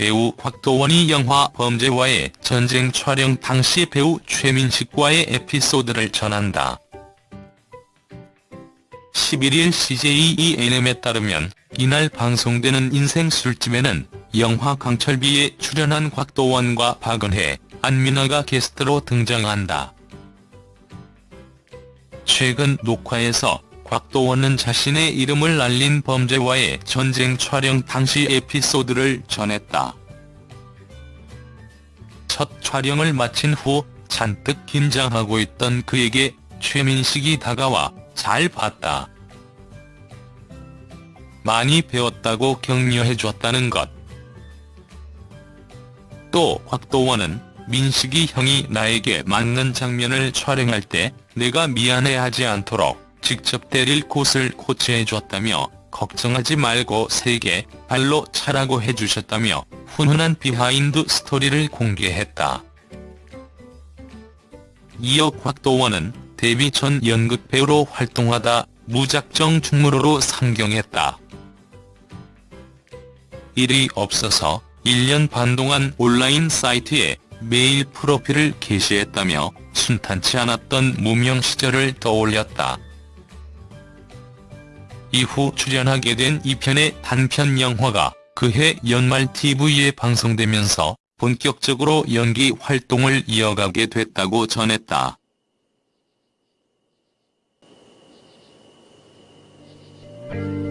배우 곽도원이 영화 범죄와의 전쟁 촬영 당시 배우 최민식과의 에피소드를 전한다. 11일 CJ ENM에 따르면 이날 방송되는 인생 술집에는 영화 강철비에 출연한 곽도원과 박은혜, 안민아가 게스트로 등장한다. 최근 녹화에서 곽도원은 자신의 이름을 알린 범죄와의 전쟁 촬영 당시 에피소드를 전했다. 첫 촬영을 마친 후 잔뜩 긴장하고 있던 그에게 최민식이 다가와 잘 봤다. 많이 배웠다고 격려해줬다는 것. 또 곽도원은 민식이 형이 나에게 맞는 장면을 촬영할 때 내가 미안해하지 않도록 직접 때릴 곳을 코치해줬다며 걱정하지 말고 세게 발로 차라고 해주셨다며 훈훈한 비하인드 스토리를 공개했다. 이어 곽도원은 데뷔 전 연극 배우로 활동하다 무작정 충무로로 상경했다. 일이 없어서 1년 반 동안 온라인 사이트에 메일 프로필을 게시했다며 순탄치 않았던 무명 시절을 떠올렸다. 이후 출연하게 된 2편의 단편 영화가 그해 연말 TV에 방송되면서 본격적으로 연기 활동을 이어가게 됐다고 전했다. 음.